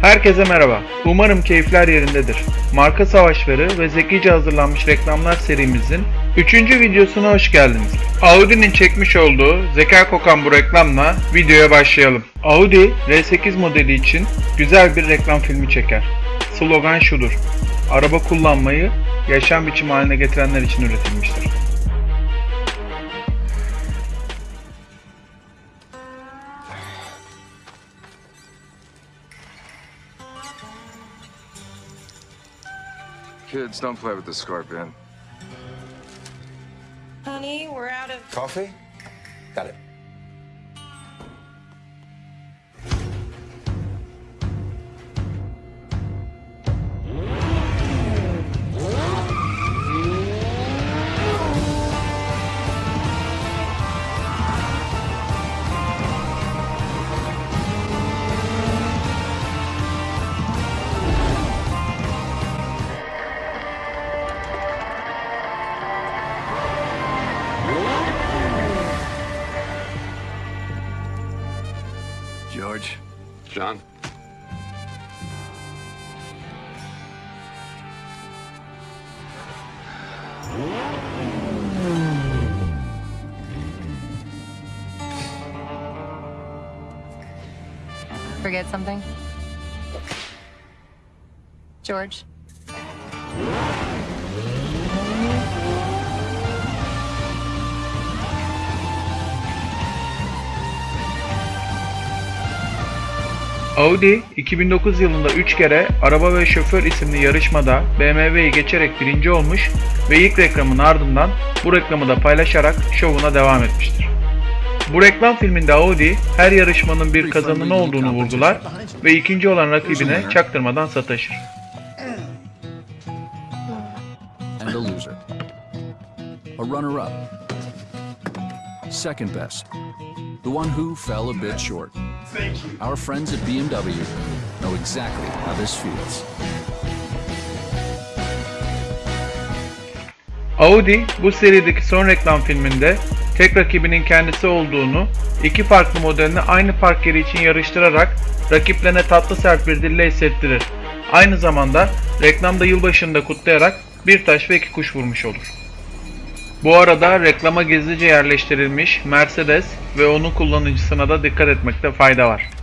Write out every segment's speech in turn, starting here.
Herkese merhaba. Umarım keyifler yerindedir. Marka savaşları ve zekice hazırlanmış reklamlar serimizin 3. videosuna hoş geldiniz. Audi'nin çekmiş olduğu zeka kokan bu reklamla videoya başlayalım. Audi R8 modeli için güzel bir reklam filmi çeker. Slogan şudur. Araba kullanmayı yaşam biçimi haline getirenler için üretilmiştir. Kids, don't play with the scorpion. Honey, we're out of. Coffee? Got it. George? John? Forget something? George? Audi 2009 yılında 3 kere Araba ve Şoför isimli yarışmada BMW'yi geçerek birinci olmuş ve ilk reklamın ardından bu reklamı da paylaşarak şovuna devam etmiştir. Bu reklam filminde Audi her yarışmanın bir kazananı olduğunu vurgular ve ikinci olan rakibine çaktırmadan sataşır. The one who fell a bit short. Our friends at BMW know exactly how this feels. Audi bu serideki son reklam filminde tek rakibinin kendisi olduğunu, iki farklı modelini aynı park yeri için yarıştırarak rakiplerine tatlı sert bir dille hissettirir. Aynı zamanda reklamda yılbaşını da kutlayarak bir taş ve iki kuş vurmuş olur. Bu arada reklama gizlice yerleştirilmiş Mercedes ve onun kullanıcısına da dikkat etmekte fayda var.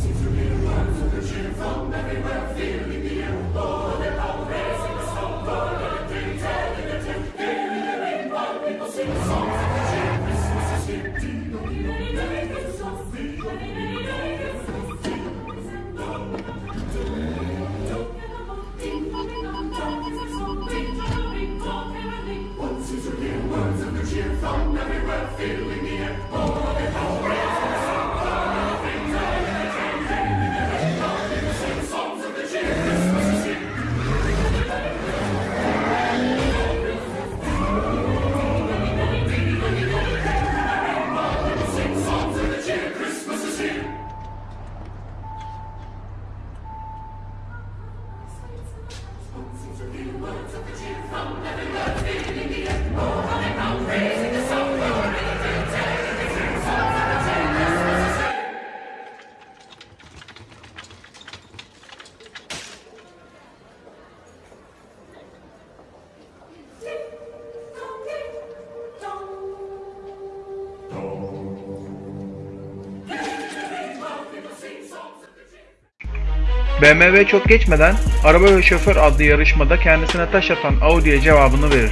see through here. Oh, BMW çok geçmeden Araba ve Şoför adlı yarışmada kendisine taş atan Audi'ye cevabını verir.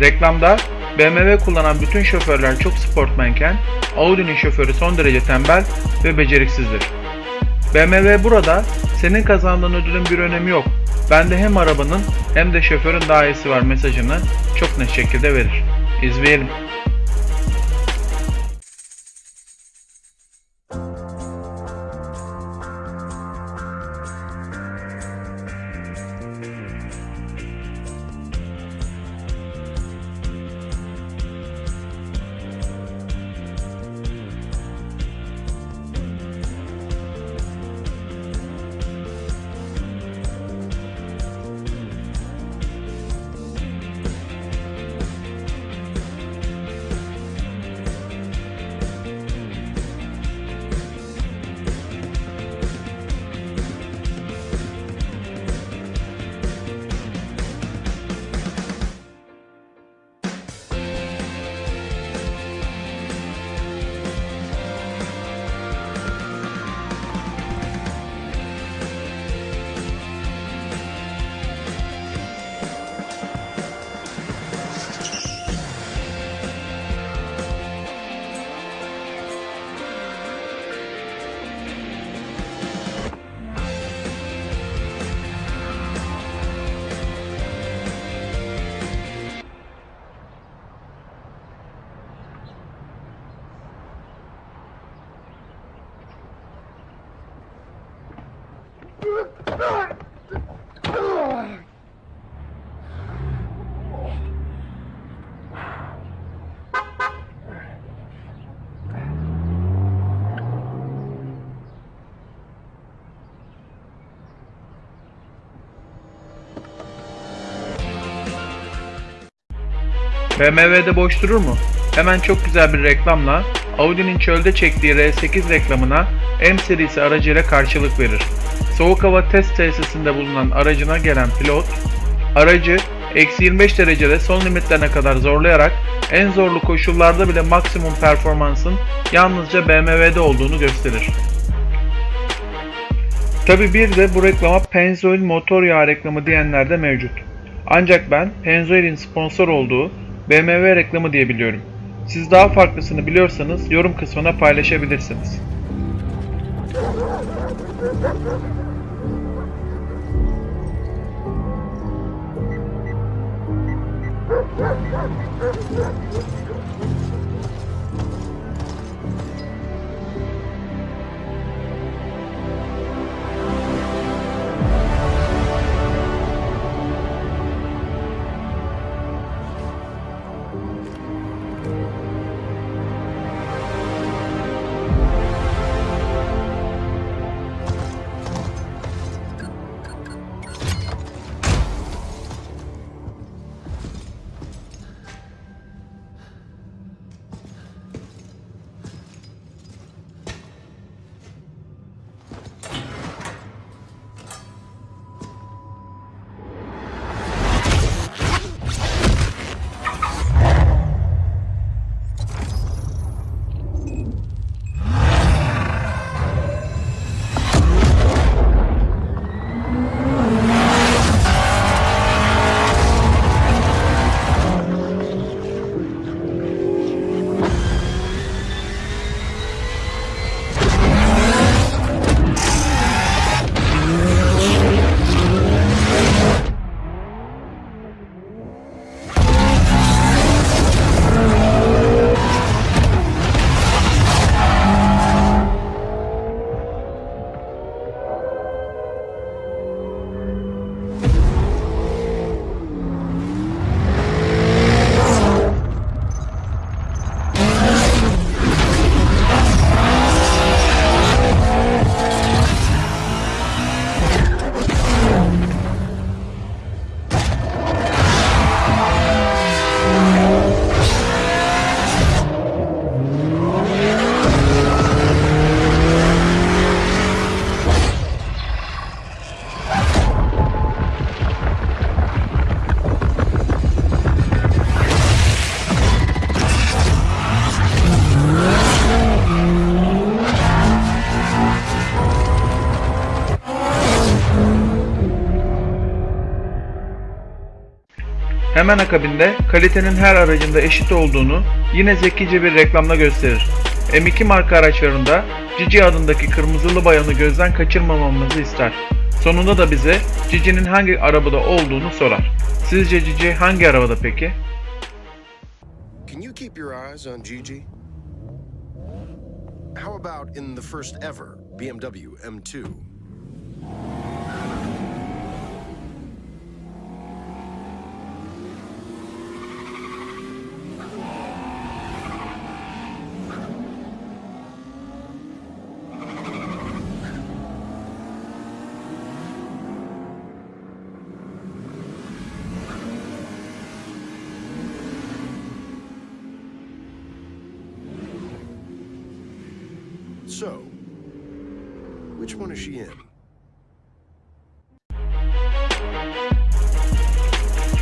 Reklamda BMW kullanan bütün şoförler çok sportmenken Audi'nin şoförü son derece tembel ve beceriksizdir. BMW burada senin kazandığın ödülün bir önemi yok. Bende hem arabanın hem de şoförün daha iyisi var mesajını çok net şekilde verir. İzleyelim. BMW'de boş durur mu? Hemen çok güzel bir reklamla Audi'nin çölde çektiği R8 reklamına M serisi aracıyla karşılık verir. Soğuk hava test tesisinde bulunan aracına gelen pilot, aracı eksi 25 derecede son limitlerine kadar zorlayarak en zorlu koşullarda bile maksimum performansın yalnızca BMW'de olduğunu gösterir. Tabi bir de bu reklama Pennzoil motor yağı reklamı diyenler de mevcut. Ancak ben Pennzoil'in sponsor olduğu BMW reklamı diye biliyorum. Siz daha farklısını biliyorsanız yorum kısmına paylaşabilirsiniz. Hemen akabinde kalitenin her aracında eşit olduğunu yine zekice bir reklamla gösterir. M2 marka araçlarında Cici adındaki kırmızılı bayanı gözden kaçırmamamızı ister. Sonunda da bize Cici'nin hangi arabada olduğunu sorar. Sizce Cici hangi arabada peki? Can you keep your eyes on Gigi? How about in the first ever BMW M2? One is she in?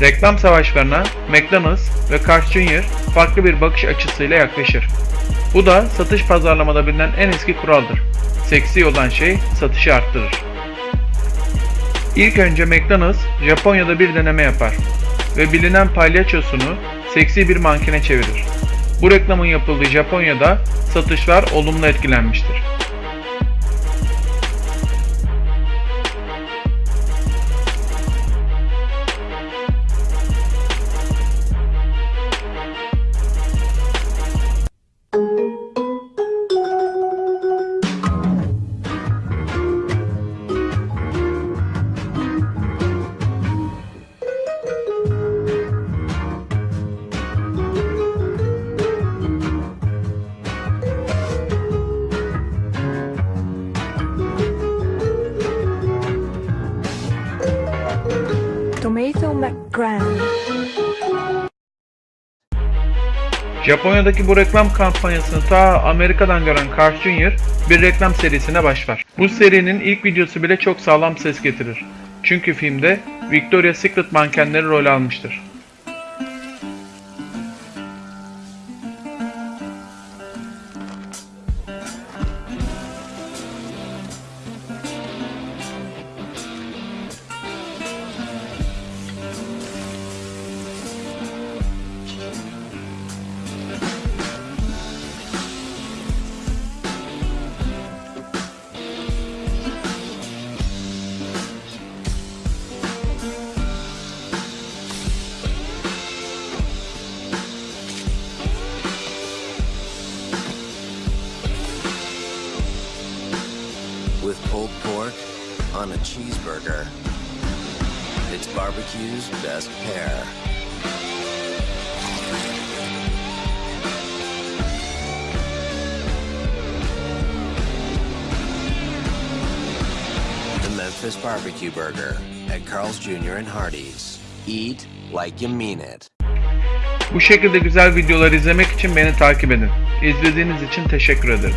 Reklam savaşlarına McDonald's ve Carl Jr. farklı bir bakış açısıyla yaklaşır. Bu da satış pazarlamada bilinen en eski kuraldır. Seksi olan şey satışı arttırır. İlk önce McDonald's Japonya'da bir deneme yapar ve bilinen palyaçosunu seksi bir mankene çevirir. Bu reklamın yapıldığı Japonya'da satışlar olumlu etkilenmiştir. Japonya'daki bu reklam kampanyasını ta Amerika'dan gören Carl Jr. bir reklam serisine başlar. Bu serinin ilk videosu bile çok sağlam ses getirir. Çünkü filmde Victoria's Secret mankenleri rol almıştır. Cheeseburger. It's barbecue's best pair. The Memphis Barbecue Burger at Carl's Jr. and Hardee's. Eat like you mean it. Bu şekilde güzel videolar izlemek için beni takip edin. İzlediğiniz için teşekkür ederim.